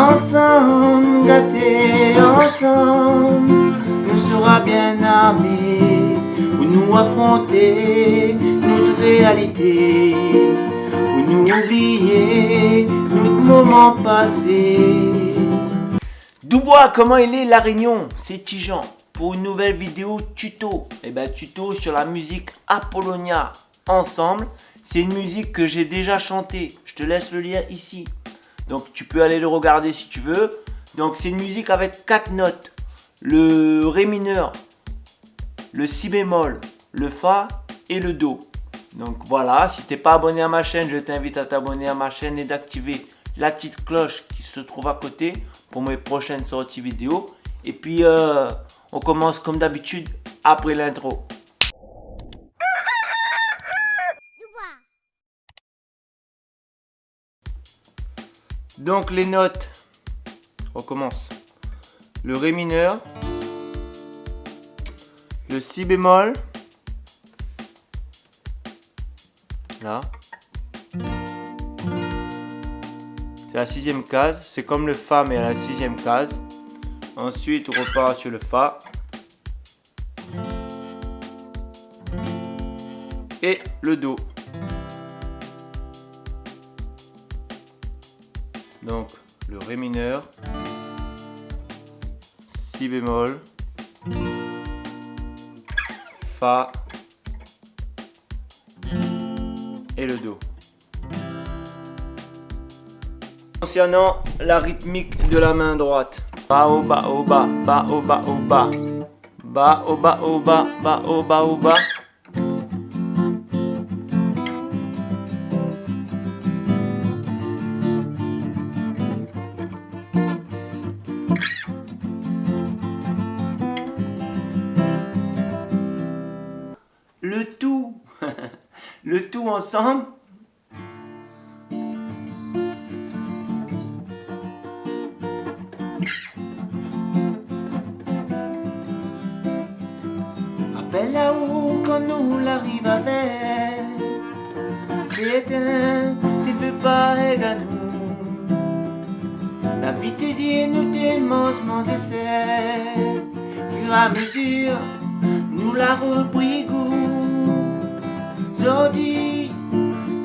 Ensemble, gâtés ensemble, nous sera bien armés pour nous affronter notre réalité, pour nous oublier notre moment passé. Dubois, comment il est la réunion? C'est Tijan pour une nouvelle vidéo tuto. Et eh ben tuto sur la musique Apollonia ensemble. C'est une musique que j'ai déjà chantée. Je te laisse le lien ici. Donc tu peux aller le regarder si tu veux. Donc c'est une musique avec quatre notes. Le Ré mineur, le Si bémol, le Fa et le Do. Donc voilà, si tu n'es pas abonné à ma chaîne, je t'invite à t'abonner à ma chaîne et d'activer la petite cloche qui se trouve à côté pour mes prochaines sorties vidéo. Et puis euh, on commence comme d'habitude après l'intro. Donc les notes, on commence. Le Ré mineur, le Si bémol, là. C'est la sixième case, c'est comme le Fa mais à la sixième case. Ensuite on repart sur le Fa. Et le Do. Donc le Ré mineur, Si bémol, Fa et le Do. Concernant la rythmique de la main droite. Ba au ba au ba, ba au ba au ba. Ba au ba au ba, ba au ba au ba. Le tout, le tout ensemble. Appelle là-haut quand nous l'arrive avec, c'est un, t'es veux pas à nous. La vie t'est dit, nous t'aimons, essais, fur et à mesure, nous la repris Zodi,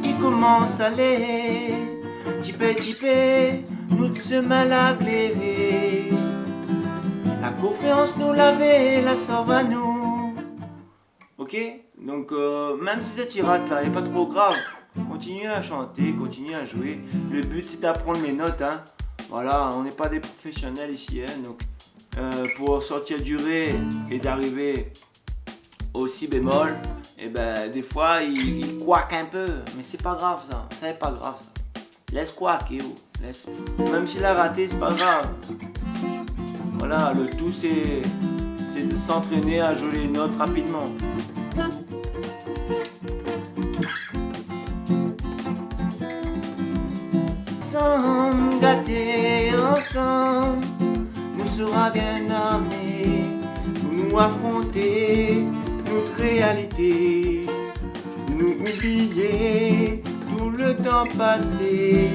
il commence à aller. Tipé, tipé, nous se mal à La confiance nous l'avait, la sort à nous. Ok? Donc, euh, même si cette tirade là est pas trop grave, continuez à chanter, continuez à jouer. Le but c'est d'apprendre les notes. Hein. Voilà, on n'est pas des professionnels ici. Hein, donc, euh, pour sortir du Ré et d'arriver au Si bémol, et eh ben des fois il, il un peu, mais c'est pas grave ça, ça n'est pas grave ça. Laisse quacker, laisse. Même s'il a raté, c'est pas grave. Voilà, le tout c'est de s'entraîner à jouer les notes rapidement. Ensemble, gâtés ensemble, nous sera bien armés pour nous affronter réalité, nous oublier tout le temps passé.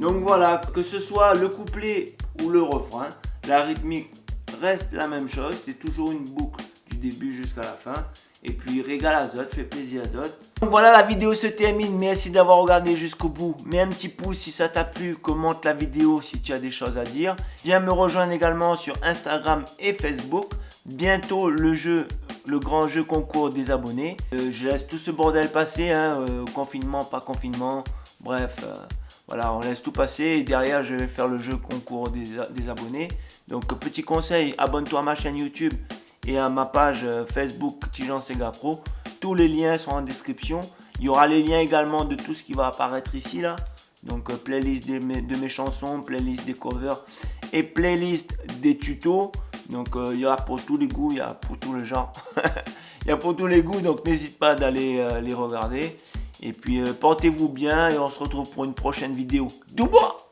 Donc voilà, que ce soit le couplet ou le refrain, la rythmique reste la même chose, c'est toujours une boucle du début jusqu'à la fin. Et puis régale Azote, fait plaisir Azote. Donc voilà, la vidéo se termine. Merci d'avoir regardé jusqu'au bout. Mets un petit pouce si ça t'a plu. Commente la vidéo si tu as des choses à dire. Viens me rejoindre également sur Instagram et Facebook. Bientôt le jeu, le grand jeu concours des abonnés. Euh, je laisse tout ce bordel passer, hein, euh, confinement, pas confinement, bref, euh, voilà, on laisse tout passer et derrière je vais faire le jeu concours des, abonnés. Donc petit conseil, abonne-toi à ma chaîne YouTube et à ma page Facebook Tijan Sega Pro. Tous les liens sont en description. Il y aura les liens également de tout ce qui va apparaître ici là. Donc playlist de mes chansons, playlist des covers et playlist des tutos. Donc euh, il y a pour tous les goûts, il y a pour tous les genres. Il y a pour tous les goûts, donc n'hésite pas d'aller euh, les regarder. Et puis euh, portez-vous bien et on se retrouve pour une prochaine vidéo. Dubois